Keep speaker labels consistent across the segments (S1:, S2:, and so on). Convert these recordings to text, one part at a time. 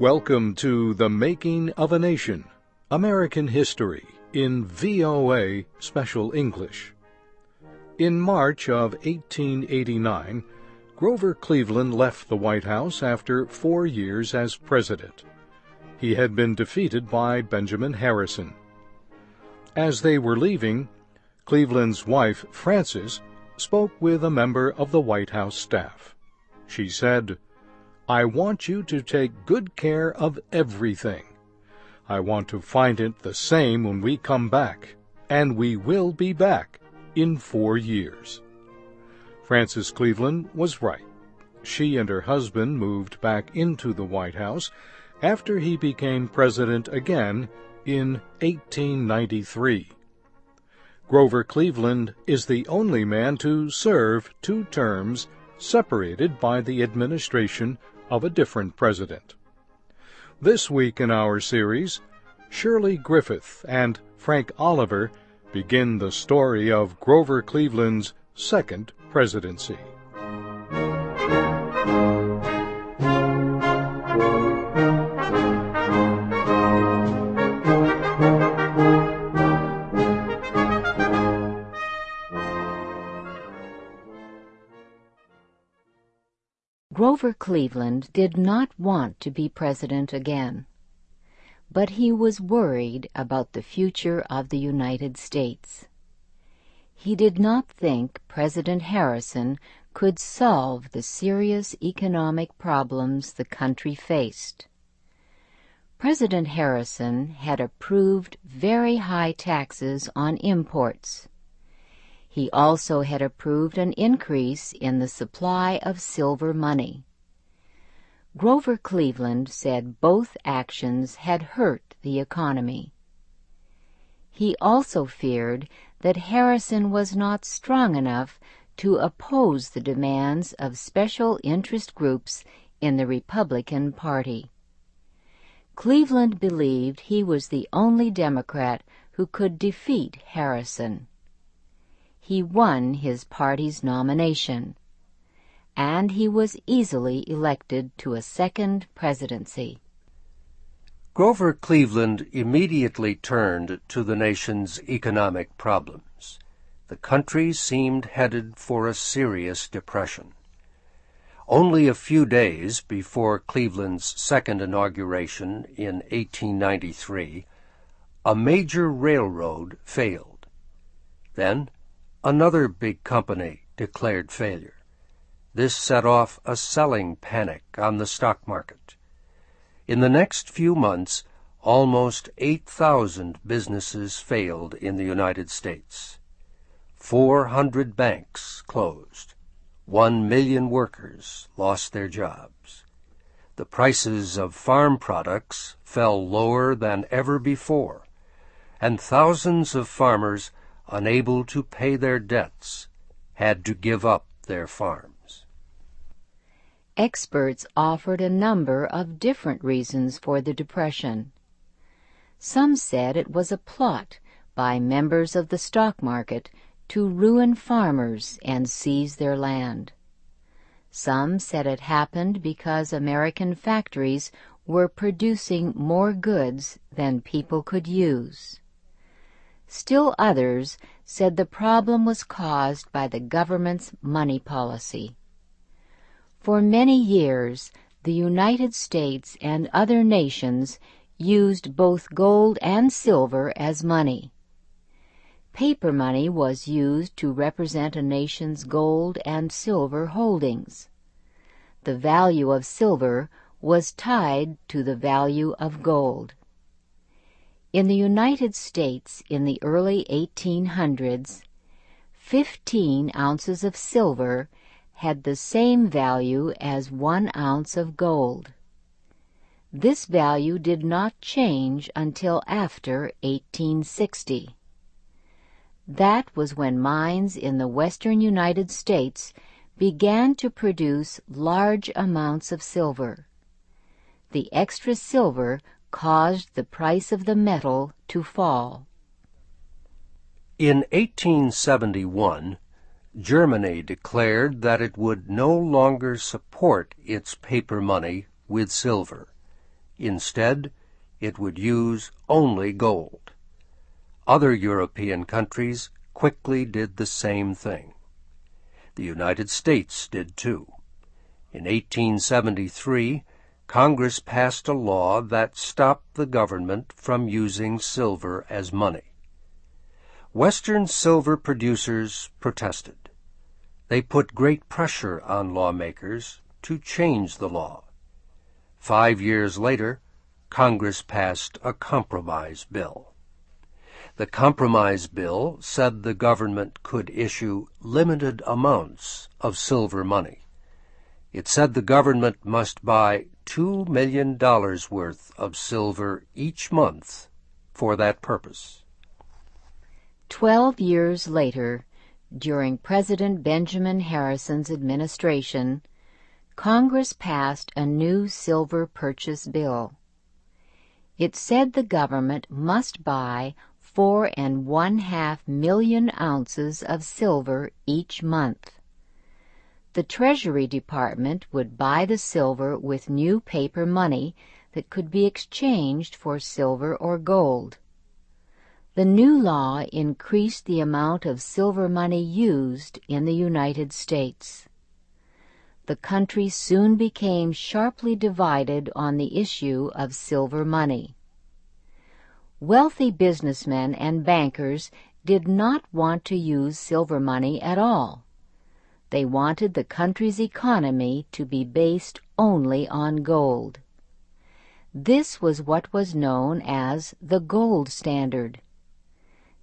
S1: Welcome to The Making of a Nation American History in VOA Special English. In March of 1889, Grover Cleveland left the White House after four years as president. He had been defeated by Benjamin Harrison. As they were leaving, Cleveland's wife, Frances, spoke with a member of the White House staff. She said, I want you to take good care of everything. I want to find it the same when we come back, and we will be back in four years. Frances Cleveland was right. She and her husband moved back into the White House after he became president again in 1893. Grover Cleveland is the only man to serve two terms separated by the administration of a different president. This week in our series, Shirley Griffith and Frank Oliver begin the story of Grover Cleveland's second presidency.
S2: Grover Cleveland did not want to be president again, but he was worried about the future of the United States. He did not think President Harrison could solve the serious economic problems the country faced. President Harrison had approved very high taxes on imports. He also had approved an increase in the supply of silver money. Grover Cleveland said both actions had hurt the economy. He also feared that Harrison was not strong enough to oppose the demands of special interest groups in the Republican Party. Cleveland believed he was the only Democrat who could defeat Harrison he won his party's nomination, and he was easily elected to a second presidency.
S3: Grover Cleveland immediately turned to the nation's economic problems. The country seemed headed for a serious depression. Only a few days before Cleveland's second inauguration in 1893, a major railroad failed. Then Another big company declared failure. This set off a selling panic on the stock market. In the next few months, almost 8,000 businesses failed in the United States. 400 banks closed. One million workers lost their jobs. The prices of farm products fell lower than ever before, and thousands of farmers unable to pay their debts, had to give up their farms.
S2: Experts offered a number of different reasons for the Depression. Some said it was a plot by members of the stock market to ruin farmers and seize their land. Some said it happened because American factories were producing more goods than people could use. Still others said the problem was caused by the government's money policy. For many years, the United States and other nations used both gold and silver as money. Paper money was used to represent a nation's gold and silver holdings. The value of silver was tied to the value of gold. In the United States in the early 1800s, 15 ounces of silver had the same value as one ounce of gold. This value did not change until after 1860. That was when mines in the western United States began to produce large amounts of silver. The extra silver caused the price of the metal to fall.
S3: In 1871, Germany declared that it would no longer support its paper money with silver. Instead, it would use only gold. Other European countries quickly did the same thing. The United States did too. In 1873, Congress passed a law that stopped the government from using silver as money. Western silver producers protested. They put great pressure on lawmakers to change the law. Five years later, Congress passed a compromise bill. The compromise bill said the government could issue limited amounts of silver money. It said the government must buy $2 million worth of silver each month for that purpose.
S2: Twelve years later, during President Benjamin Harrison's administration, Congress passed a new silver purchase bill. It said the government must buy four and one half million ounces of silver each month. The Treasury Department would buy the silver with new paper money that could be exchanged for silver or gold. The new law increased the amount of silver money used in the United States the country soon became sharply divided on the issue of silver money. Wealthy businessmen and bankers did not want to use silver money at all. They wanted the country's economy to be based only on gold. This was what was known as the gold standard.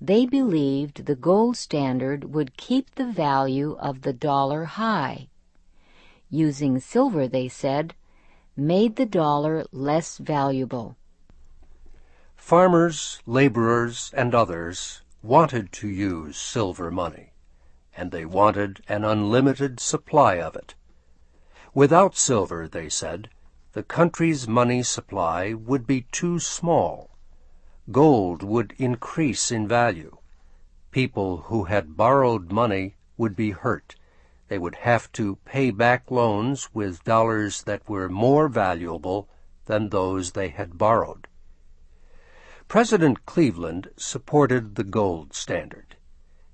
S2: They believed the gold standard would keep the value of the dollar high using silver, they said, made the dollar less valuable.
S3: Farmers, laborers, and others wanted to use silver money, and they wanted an unlimited supply of it. Without silver, they said, the country's money supply would be too small. Gold would increase in value. People who had borrowed money would be hurt they would have to pay back loans with dollars that were more valuable than those they had borrowed. President Cleveland supported the gold standard.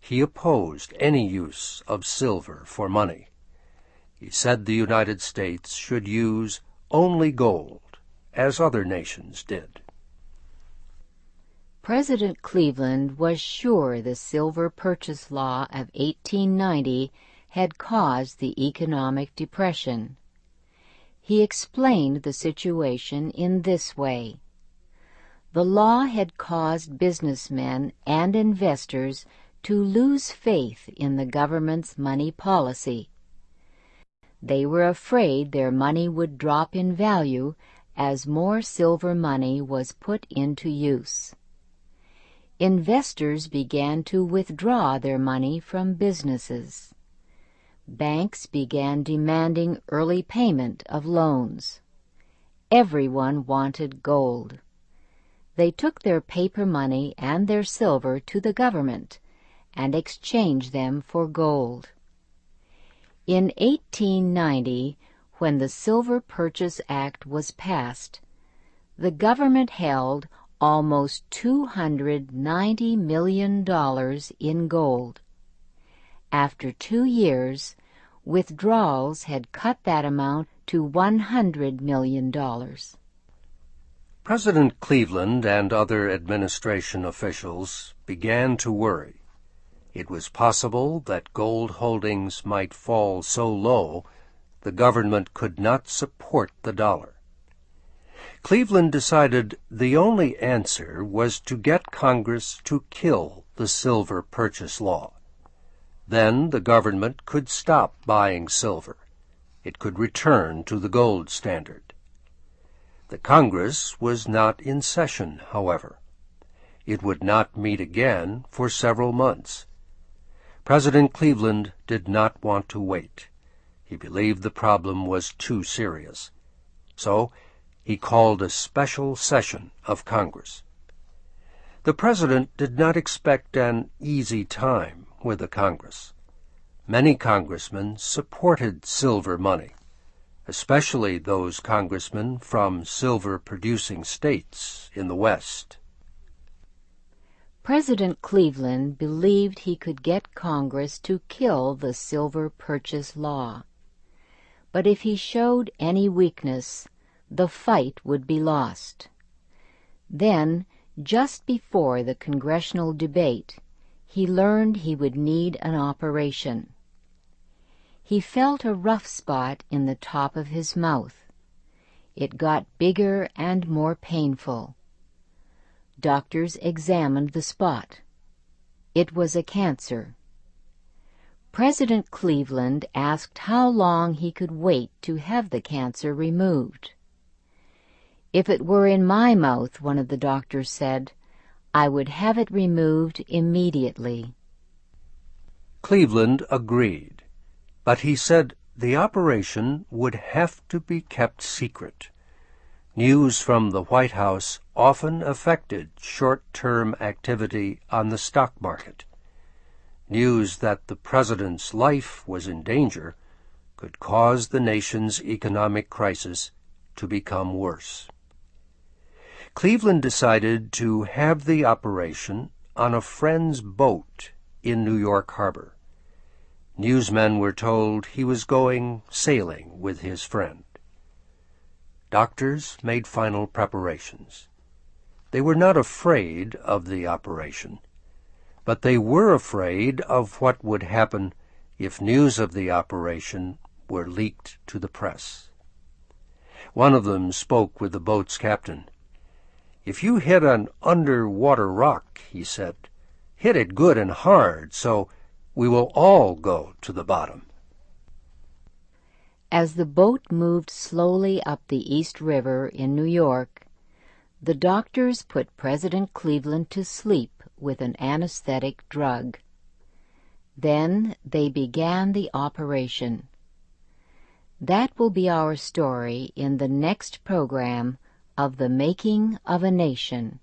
S3: He opposed any use of silver for money. He said the United States should use only gold, as other nations did.
S2: President Cleveland was sure the Silver Purchase Law of 1890 had caused the economic depression. He explained the situation in this way. The law had caused businessmen and investors to lose faith in the government's money policy. They were afraid their money would drop in value as more silver money was put into use. Investors began to withdraw their money from businesses banks began demanding early payment of loans. Everyone wanted gold. They took their paper money and their silver to the government and exchanged them for gold. In 1890, when the Silver Purchase Act was passed, the government held almost $290 million in gold. After two years, withdrawals had cut that amount to $100 million.
S3: President Cleveland and other administration officials began to worry. It was possible that gold holdings might fall so low the government could not support the dollar. Cleveland decided the only answer was to get Congress to kill the silver purchase law. Then the government could stop buying silver. It could return to the gold standard. The Congress was not in session, however. It would not meet again for several months. President Cleveland did not want to wait. He believed the problem was too serious. So he called a special session of Congress. The President did not expect an easy time with the Congress. Many congressmen supported silver money. especially those congressmen from silver-producing states in the West.
S2: President Cleveland believed he could get Congress to kill the silver purchase law. But if he showed any weakness, the fight would be lost. Then, just before the congressional debate, he learned he would need an operation. He felt a rough spot in the top of his mouth. It got bigger and more painful. Doctors examined the spot. It was a cancer. President Cleveland asked how long he could wait to have the cancer removed. If it were in my mouth, one of the doctors said, I would have it removed immediately.
S3: Cleveland agreed, but he said the operation would have to be kept secret. News from the White House often affected short-term activity on the stock market. News that the president's life was in danger could cause the nation's economic crisis to become worse. Cleveland decided to have the operation on a friend's boat in New York Harbor. Newsmen were told he was going sailing with his friend. Doctors made final preparations. They were not afraid of the operation, but they were afraid of what would happen if news of the operation were leaked to the press. One of them spoke with the boat's captain. If you hit an underwater rock, he said, hit it good and hard so we will all go to the bottom.
S2: As the boat moved slowly up the East River in New York, the doctors put President Cleveland to sleep with an anesthetic drug. Then they began the operation. That will be our story in the next program of The Making of a Nation.